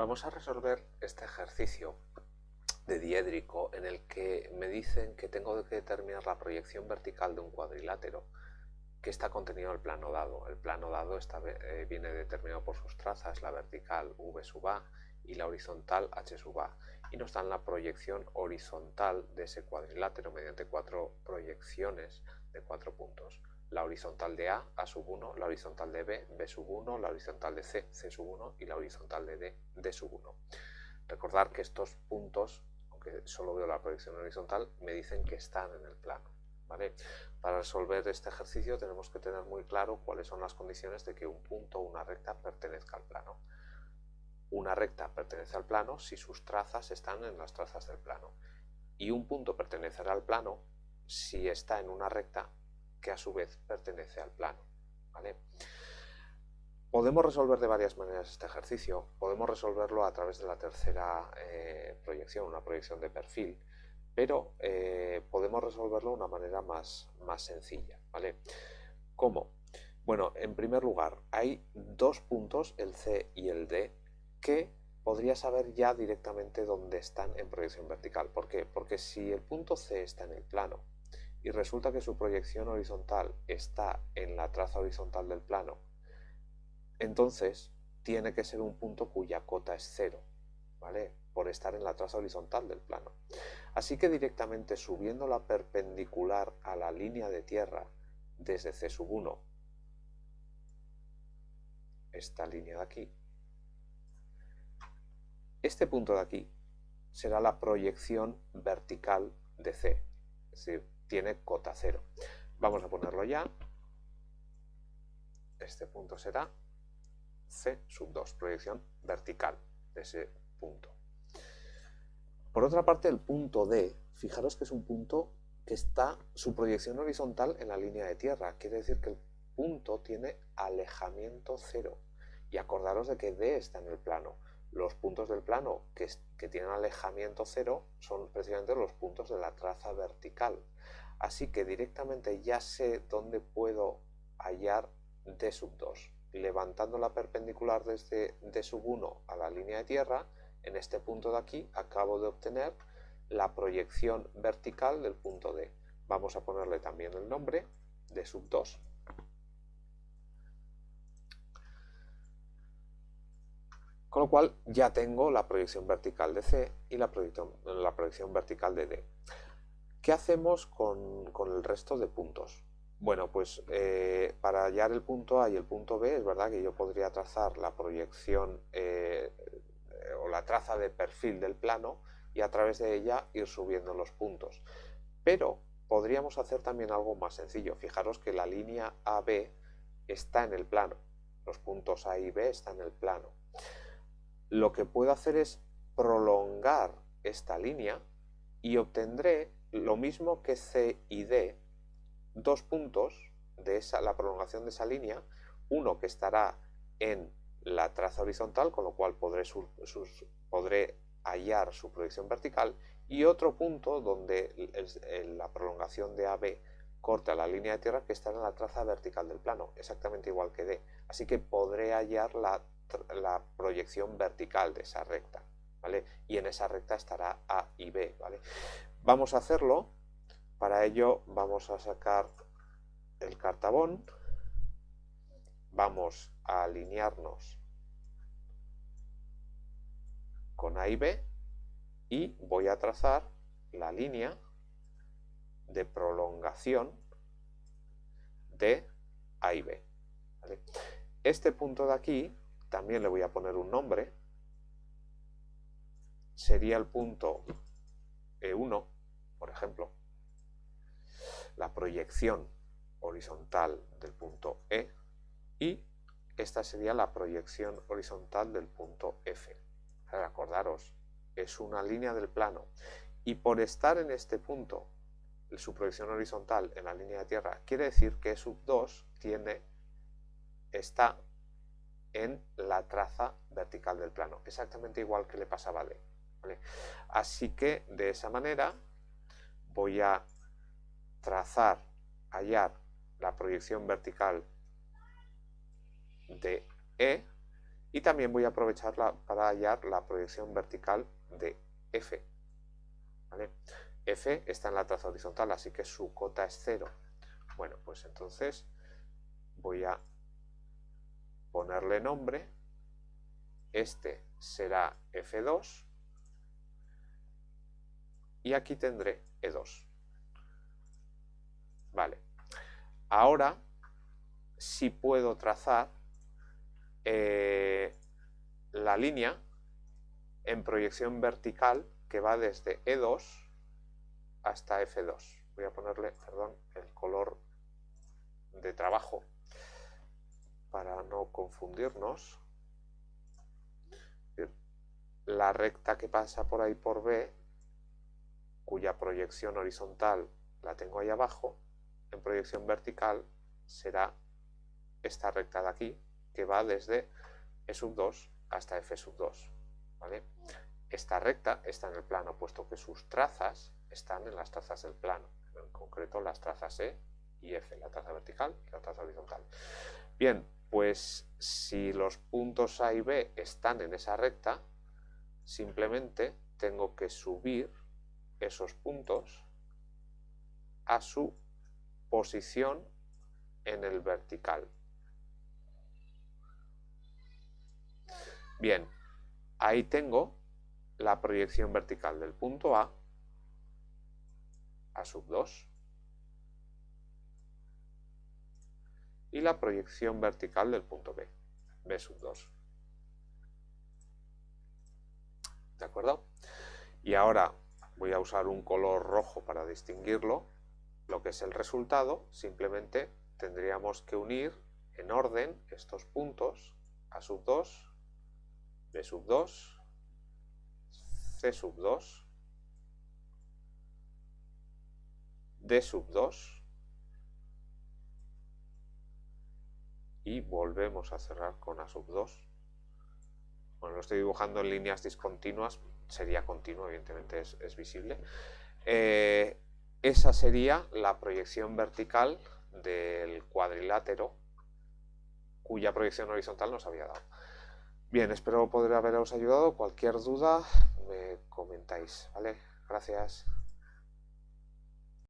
Vamos a resolver este ejercicio de diédrico en el que me dicen que tengo que determinar la proyección vertical de un cuadrilátero que está contenido en el plano dado. El plano dado está, eh, viene determinado por sus trazas, la vertical v sub a y la horizontal h sub a. Y nos dan la proyección horizontal de ese cuadrilátero mediante cuatro proyecciones de cuatro puntos. La horizontal de A, A sub 1, la horizontal de B, B sub 1, la horizontal de C, C sub 1 y la horizontal de D, D sub 1. Recordar que estos puntos, aunque solo veo la proyección horizontal, me dicen que están en el plano. ¿vale? Para resolver este ejercicio tenemos que tener muy claro cuáles son las condiciones de que un punto o una recta pertenezca al plano. Una recta pertenece al plano si sus trazas están en las trazas del plano. Y un punto pertenecerá al plano si está en una recta que a su vez pertenece al plano. ¿vale? Podemos resolver de varias maneras este ejercicio. Podemos resolverlo a través de la tercera eh, proyección, una proyección de perfil, pero eh, podemos resolverlo de una manera más, más sencilla. ¿vale? ¿Cómo? Bueno, en primer lugar, hay dos puntos, el C y el D, que podría saber ya directamente dónde están en proyección vertical. ¿Por qué? Porque si el punto C está en el plano y resulta que su proyección horizontal está en la traza horizontal del plano, entonces tiene que ser un punto cuya cota es cero, ¿vale? Por estar en la traza horizontal del plano. Así que directamente subiendo la perpendicular a la línea de tierra desde C sub 1, esta línea de aquí, este punto de aquí será la proyección vertical de C, es decir, tiene cota cero. Vamos a ponerlo ya. Este punto será C sub 2, proyección vertical de ese punto. Por otra parte, el punto D, fijaros que es un punto que está su proyección horizontal en la línea de tierra. Quiere decir que el punto tiene alejamiento cero. Y acordaros de que D está en el plano. Los puntos del plano que, que tienen alejamiento cero son precisamente los puntos de la traza vertical. Así que directamente ya sé dónde puedo hallar D sub 2. Levantando la perpendicular desde D sub 1 a la línea de tierra, en este punto de aquí acabo de obtener la proyección vertical del punto D. Vamos a ponerle también el nombre D sub 2. Con lo cual ya tengo la proyección vertical de C y la proyección, la proyección vertical de D. ¿Qué hacemos con, el resto de puntos? Bueno, pues eh, para hallar el punto A y el punto B es verdad que yo podría trazar la proyección eh, o la traza de perfil del plano y a través de ella ir subiendo los puntos. Pero podríamos hacer también algo más sencillo. Fijaros que la línea AB está en el plano. Los puntos A y B están en el plano. Lo que puedo hacer es prolongar esta línea y obtendré lo mismo que C y D, dos puntos de la prolongación de esa línea, uno que estará en la traza horizontal, con lo cual podré, hallar su proyección vertical, y otro punto donde la prolongación de AB corta la línea de tierra que estará en la traza vertical del plano, exactamente igual que D. Así que podré hallar la, la proyección vertical de esa recta. Y en esa recta estará A y B. Vamos a hacerlo, para ello vamos a sacar el cartabón, vamos a alinearnos con A y B y voy a trazar la línea de prolongación de A y B. Este punto de aquí también le voy a poner un nombre, sería el punto E1, por ejemplo, la proyección horizontal del punto E y esta sería la proyección horizontal del punto F. Acordaros, es una línea del plano y por estar en este punto, su proyección horizontal en la línea de tierra, quiere decir que E sub 2 tiene, está en la traza vertical del plano, exactamente igual que le pasaba a D. Así que de esa manera voy a trazar, hallar la proyección vertical de E Y también voy a aprovecharla para hallar la proyección vertical de F. F está en la traza horizontal, así que su cota es 0. Bueno, pues entonces voy a ponerle nombre. Este será F2 y aquí tendré E2. Vale. Ahora sí puedo trazar eh, la línea en proyección vertical que va desde E2 hasta F2. Voy a ponerle, perdón, el color de trabajo para no confundirnos. La recta que pasa por ahí por B, cuya proyección horizontal la tengo ahí abajo, en proyección vertical será esta recta de aquí, que va desde E sub 2 hasta F sub 2. ¿vale? Esta recta está en el plano, puesto que sus trazas están en las trazas del plano, en concreto las trazas E y F, la traza vertical y la traza horizontal. Bien, pues si los puntos A y B están en esa recta, simplemente tengo que subir esos puntos a su posición en el vertical. Bien, ahí tengo la proyección vertical del punto A a sub 2 y la proyección vertical del punto B, B sub 2. ¿De acuerdo? Y ahora voy a usar un color rojo para distinguirlo. Lo que es el resultado, simplemente tendríamos que unir en orden estos puntos A sub 2, B sub 2, C sub 2, D sub 2 y volvemos a cerrar con A sub 2. Bueno, lo estoy dibujando en líneas discontinuas, sería continuo, evidentemente es, visible. Eh, esa sería la proyección vertical del cuadrilátero cuya proyección horizontal nos había dado. Bien, espero poder haberos ayudado. Cualquier duda me comentáis, ¿vale? Gracias.